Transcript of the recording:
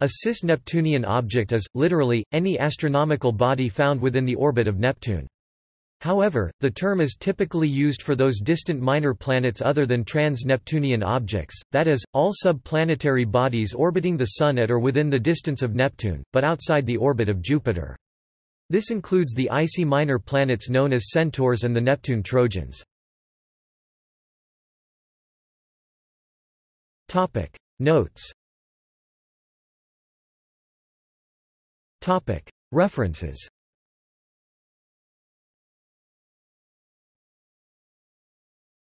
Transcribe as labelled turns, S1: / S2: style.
S1: A cis-Neptunian object is, literally, any astronomical body found within the orbit of Neptune. However, the term is typically used for those distant minor planets other than trans-Neptunian objects, that is, all sub-planetary bodies orbiting the Sun at or within the distance of Neptune, but outside the orbit of Jupiter. This includes the icy minor planets known as Centaurs and the Neptune Trojans. Notes References